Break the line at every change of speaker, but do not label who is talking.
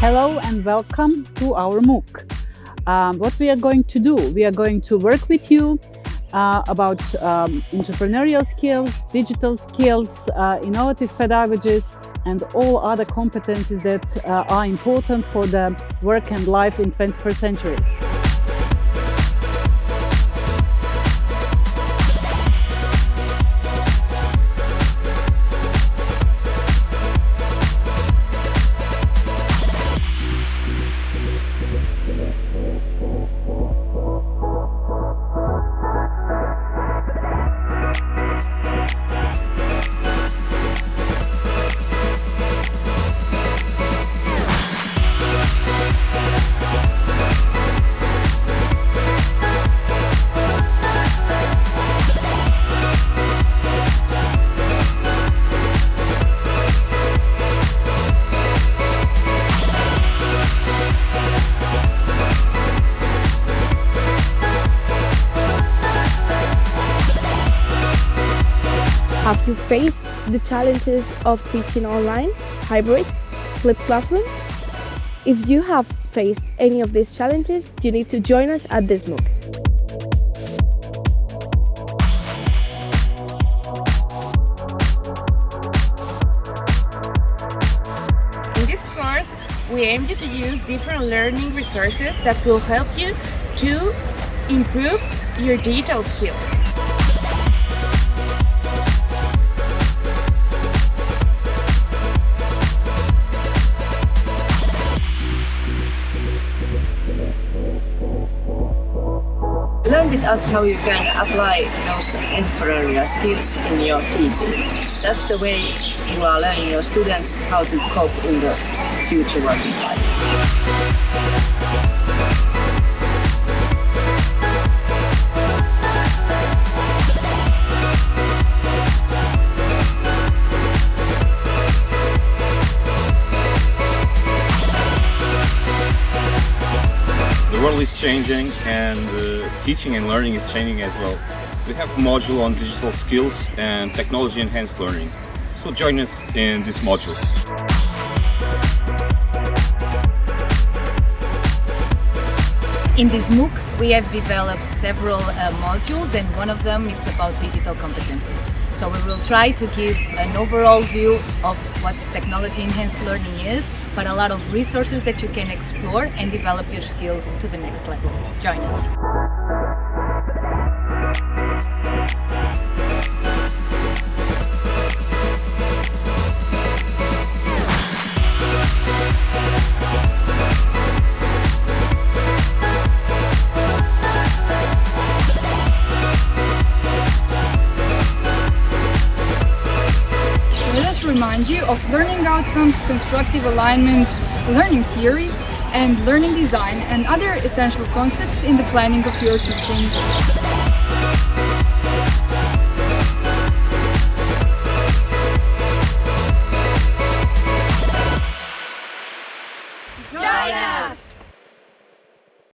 Hello and welcome to our MOOC. Um, what we are going to do, we are going to work with you uh, about um, entrepreneurial skills, digital skills, uh, innovative pedagogies and all other competencies that uh, are important for the work and life in 21st century.
Have you faced the challenges of teaching online, hybrid, flipped classroom? If you have faced any of these challenges, you need to join us at this MOOC.
In this course, we aim you to use different learning resources that will help you to improve your digital skills.
With us how you can apply those entrepreneurial skills in your teaching. That's the way you are learning your students how to cope in the future working life.
The world is changing and uh, teaching and learning is changing as well. We have a module on digital skills and technology enhanced learning. So join us in this module.
In this MOOC, we have developed several uh, modules and one of them is about digital competencies. So we will try to give an overall view of what technology enhanced learning is, but a lot of resources that you can explore and develop your skills to the next level. Join us.
of learning outcomes, constructive alignment, learning theories, and learning design and other essential concepts in the planning of your teaching.